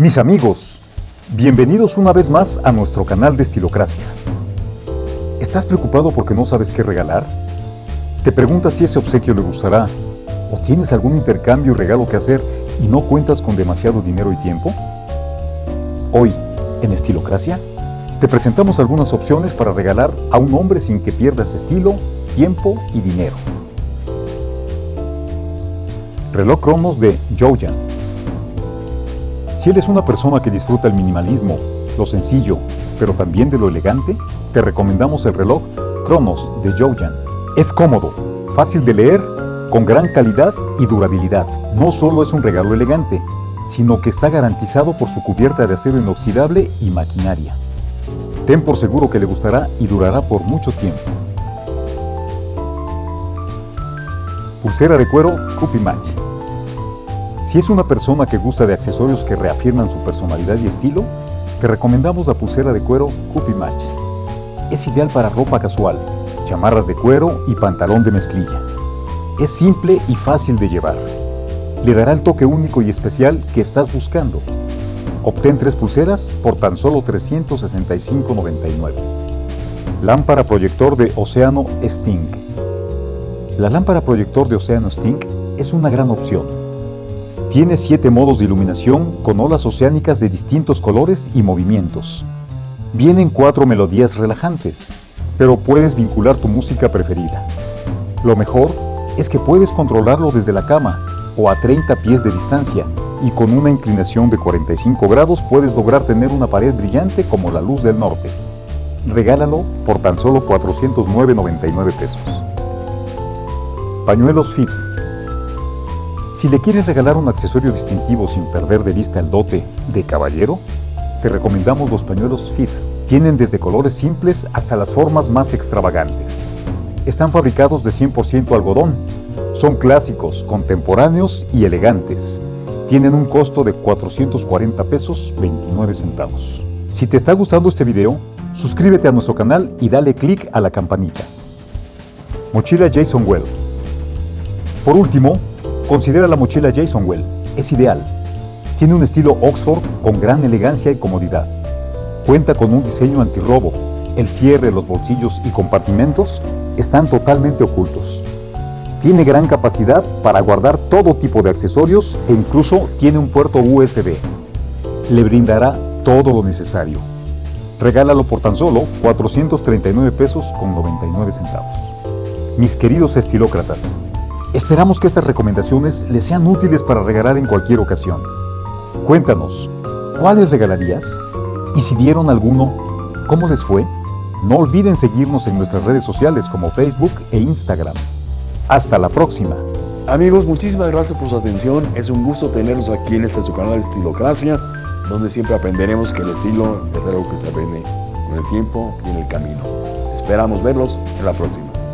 Mis amigos, bienvenidos una vez más a nuestro canal de Estilocracia. ¿Estás preocupado porque no sabes qué regalar? ¿Te preguntas si ese obsequio le gustará? ¿O tienes algún intercambio y regalo que hacer y no cuentas con demasiado dinero y tiempo? Hoy, en Estilocracia, te presentamos algunas opciones para regalar a un hombre sin que pierdas estilo, tiempo y dinero. Reloj Cromos de Jojan. Si eres una persona que disfruta el minimalismo, lo sencillo, pero también de lo elegante, te recomendamos el reloj Cronos de Jojan. Es cómodo, fácil de leer, con gran calidad y durabilidad. No solo es un regalo elegante, sino que está garantizado por su cubierta de acero inoxidable y maquinaria. Ten por seguro que le gustará y durará por mucho tiempo. Pulsera de cuero Cupi Match. Si es una persona que gusta de accesorios que reafirman su personalidad y estilo, te recomendamos la pulsera de cuero Cupi Match. Es ideal para ropa casual, chamarras de cuero y pantalón de mezclilla. Es simple y fácil de llevar. Le dará el toque único y especial que estás buscando. Obtén tres pulseras por tan solo $365.99. Lámpara proyector de Océano Sting. La lámpara proyector de Océano Sting es una gran opción. Tiene siete modos de iluminación con olas oceánicas de distintos colores y movimientos. Vienen cuatro melodías relajantes, pero puedes vincular tu música preferida. Lo mejor es que puedes controlarlo desde la cama o a 30 pies de distancia y con una inclinación de 45 grados puedes lograr tener una pared brillante como la luz del norte. Regálalo por tan solo 409.99 pesos. Pañuelos Fit. Si le quieres regalar un accesorio distintivo sin perder de vista el dote de caballero, te recomendamos los pañuelos Fit. Tienen desde colores simples hasta las formas más extravagantes. Están fabricados de 100% algodón. Son clásicos, contemporáneos y elegantes. Tienen un costo de 440 pesos 29 centavos. Si te está gustando este video, suscríbete a nuestro canal y dale click a la campanita. Mochila Jason Well. Por último, considera la mochila Jason Well. Es ideal. Tiene un estilo Oxford con gran elegancia y comodidad. Cuenta con un diseño antirrobo. El cierre, los bolsillos y compartimentos están totalmente ocultos. Tiene gran capacidad para guardar todo tipo de accesorios e incluso tiene un puerto USB. Le brindará todo lo necesario. Regálalo por tan solo 439 pesos con 99 centavos. Mis queridos estilócratas, esperamos que estas recomendaciones les sean útiles para regalar en cualquier ocasión. Cuéntanos, ¿cuáles regalarías? Y si dieron alguno, ¿cómo les fue? No olviden seguirnos en nuestras redes sociales como Facebook e Instagram. Hasta la próxima. Amigos, muchísimas gracias por su atención. Es un gusto tenerlos aquí en este su canal de Estilocracia, donde siempre aprenderemos que el estilo es algo que se aprende con el tiempo y en el camino. Esperamos verlos en la próxima.